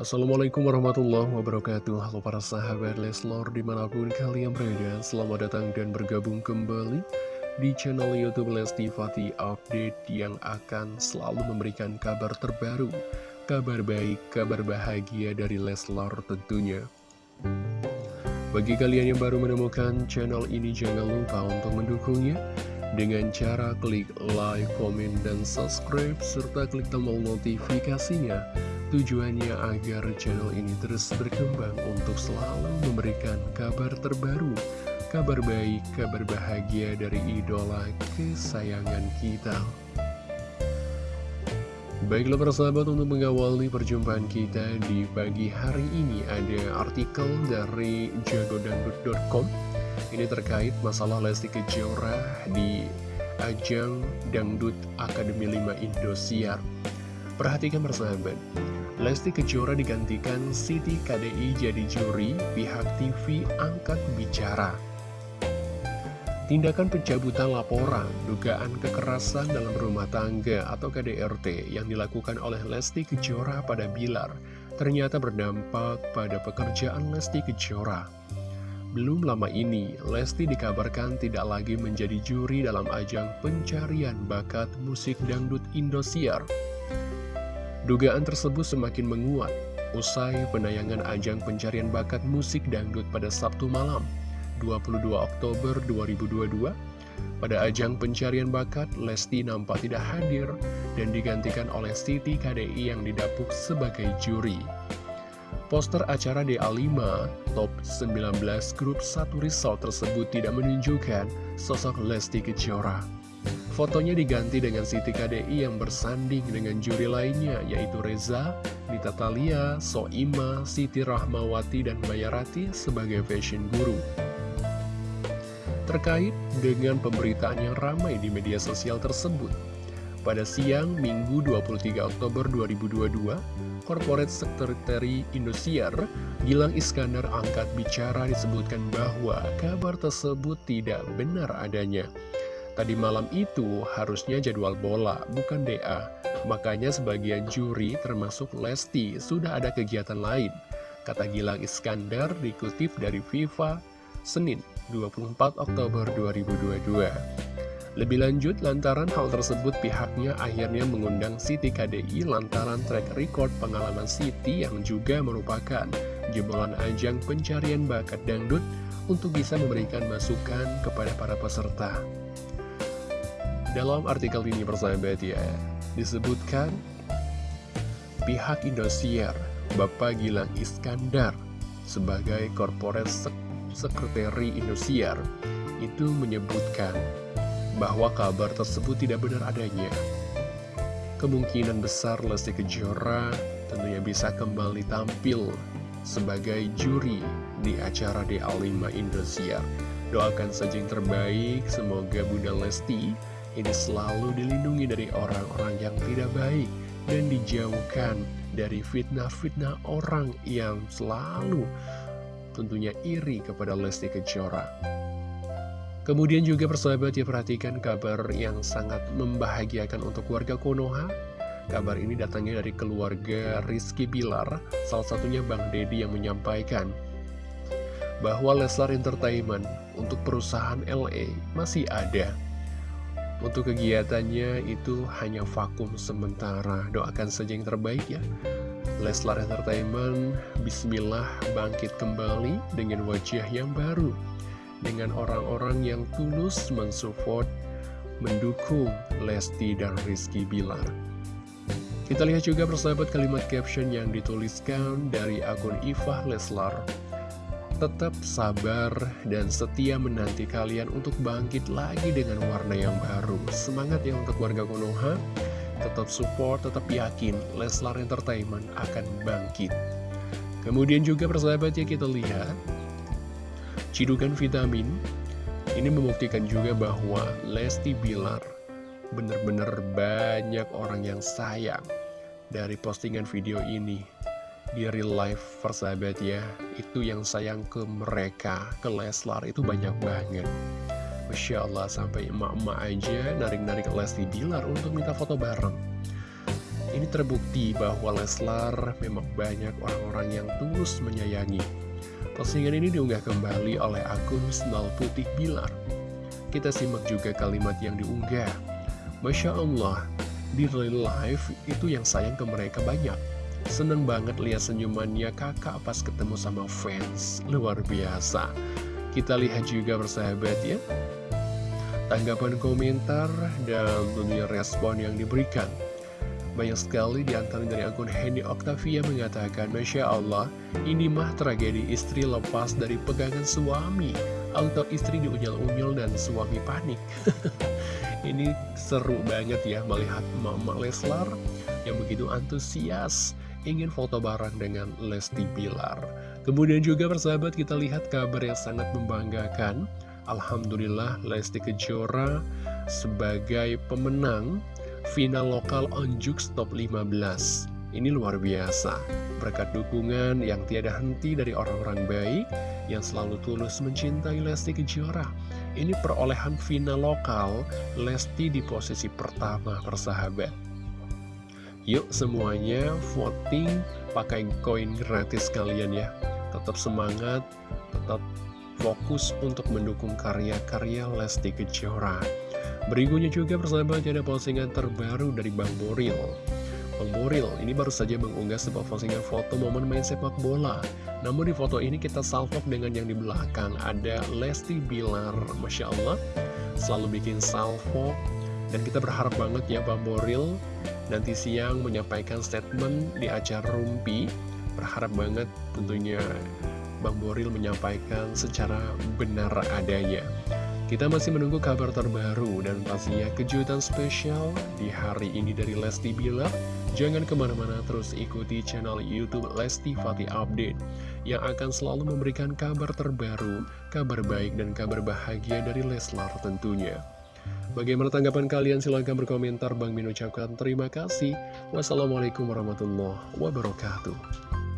Assalamualaikum warahmatullahi wabarakatuh. Halo para sahabat Leslor di mana pun kalian berada Selamat datang dan bergabung kembali di channel Youtube Lesti Fatih Update Yang akan selalu memberikan kabar terbaru Kabar baik, kabar bahagia dari Leslor tentunya. Bagi kalian yang baru menemukan channel ini jangan lupa untuk mendukungnya dengan cara klik like, komen, dan subscribe, serta klik tombol notifikasinya Tujuannya agar channel ini terus berkembang untuk selalu memberikan kabar terbaru, kabar baik, kabar bahagia dari idola kesayangan kita. Baiklah persahabat untuk mengawali perjumpaan kita di pagi hari ini ada artikel dari jagodangdut.com Ini terkait masalah Lesti Kejora di ajang Dangdut Akademi 5 Indosiar. Perhatikan persahabat Lesti Kejora digantikan Siti KDI jadi juri, pihak TV angkat bicara. Tindakan pencabutan laporan, dugaan kekerasan dalam rumah tangga atau KDRT yang dilakukan oleh Lesti Kejora pada Bilar ternyata berdampak pada pekerjaan Lesti Kejora. Belum lama ini, Lesti dikabarkan tidak lagi menjadi juri dalam ajang pencarian bakat musik dangdut Indosiar. Dugaan tersebut semakin menguat usai penayangan ajang pencarian bakat musik dangdut pada Sabtu malam 22 Oktober 2022. Pada ajang pencarian bakat, Lesti nampak tidak hadir dan digantikan oleh Siti KDI yang didapuk sebagai juri. Poster acara DA5 Top 19 Grup 1 Result tersebut tidak menunjukkan sosok Lesti Kejora. Fotonya diganti dengan Siti KDI yang bersanding dengan juri lainnya yaitu Reza, Nita Talia, Soima, Siti Rahmawati, dan Bayarati sebagai fashion guru. Terkait dengan pemberitaan yang ramai di media sosial tersebut, pada siang Minggu 23 Oktober 2022, Corporate Secretary Indosiar, Gilang Iskandar angkat bicara disebutkan bahwa kabar tersebut tidak benar adanya. Tadi malam itu harusnya jadwal bola, bukan DA. Makanya sebagian juri termasuk Lesti sudah ada kegiatan lain. Kata Gilang Iskandar dikutip dari FIFA Senin 24 Oktober 2022. Lebih lanjut, lantaran hal tersebut pihaknya akhirnya mengundang Siti KDI lantaran track record pengalaman Siti yang juga merupakan jebolan ajang pencarian bakat dangdut untuk bisa memberikan masukan kepada para peserta. Dalam artikel ini persahabat ya, disebutkan pihak Indosiar, Bapak Gilang Iskandar, sebagai korporat sek sekretari Indosiar, itu menyebutkan bahwa kabar tersebut tidak benar adanya. Kemungkinan besar Lesti Kejora tentunya bisa kembali tampil sebagai juri di acara DA5 Indosiar. Doakan saja yang terbaik, semoga Bunda Lesti ini selalu dilindungi dari orang-orang yang tidak baik dan dijauhkan dari fitnah-fitnah orang yang selalu tentunya iri kepada Lesti Kejora. Kemudian juga persahabat ya perhatikan kabar yang sangat membahagiakan untuk warga Konoha. Kabar ini datangnya dari keluarga Rizky Bilar, salah satunya Bang Dedi yang menyampaikan bahwa Leslar Entertainment untuk perusahaan LA masih ada untuk kegiatannya itu hanya vakum sementara. Doakan saja yang terbaik ya. Leslar Entertainment Bismillah bangkit kembali dengan wajah yang baru. Dengan orang-orang yang tulus mensupport Mendukung Lesti dan Rizky Bilar. Kita lihat juga persahabat kalimat caption yang dituliskan dari akun Ifah Leslar tetap sabar dan setia menanti kalian untuk bangkit lagi dengan warna yang baru. Semangat ya untuk warga Konoha, tetap support, tetap yakin Leslar Entertainment akan bangkit. Kemudian juga persahabat ya kita lihat, Cidukan Vitamin ini membuktikan juga bahwa Lesti Bilar benar-benar banyak orang yang sayang dari postingan video ini di real life persahabat ya itu yang sayang ke mereka ke Leslar itu banyak banget Masya Allah sampai emak-emak aja narik-narik Lesti Bilar untuk minta foto bareng Ini terbukti bahwa Leslar memang banyak orang-orang yang tulus menyayangi. Postingan ini diunggah kembali oleh akun Snal Putih Bilar. Kita simak juga kalimat yang diunggah. Masya Allah, di real life itu yang sayang ke mereka banyak. Seneng banget lihat senyumannya kakak pas ketemu sama fans. Luar biasa. Kita lihat juga bersahabat ya. Tanggapan komentar dan dunia respon yang diberikan. Banyak sekali di antara dari akun Henny Octavia mengatakan, Masya Allah, ini mah tragedi istri lepas dari pegangan suami. Atau istri diunyal-unyal dan suami panik. ini seru banget ya melihat Mama Leslar yang begitu antusias ingin foto bareng dengan Lesti Bilar. Kemudian juga persahabat kita lihat kabar yang sangat membanggakan. Alhamdulillah Lesti Kejora sebagai pemenang final lokal Onjuk Top 15. Ini luar biasa, berkat dukungan yang tiada henti dari orang-orang baik yang selalu tulus mencintai Lesti Kejora. Ini perolehan final lokal, Lesti di posisi pertama persahabat. Yuk semuanya voting pakai koin gratis kalian ya. Tetap semangat, tetap fokus untuk mendukung karya-karya Lesti Kejora. Berikutnya juga persahabat ada postingan terbaru dari Bang Boril Bang Boril ini baru saja mengunggah sebuah postingan foto momen main sepak bola Namun di foto ini kita salvok dengan yang di belakang Ada Lesti Bilar Masya Allah Selalu bikin salvo Dan kita berharap banget ya Bang Boril Nanti siang menyampaikan statement di acara Rumpi Berharap banget tentunya Bang Boril menyampaikan secara benar adanya kita masih menunggu kabar terbaru dan pastinya kejutan spesial di hari ini dari Lesti Bilar. Jangan ke mana-mana terus ikuti channel Youtube Lesti Fatih Update yang akan selalu memberikan kabar terbaru, kabar baik dan kabar bahagia dari Leslar tentunya. Bagaimana tanggapan kalian? Silahkan berkomentar. Bang Min ucapkan terima kasih. Wassalamualaikum warahmatullahi wabarakatuh.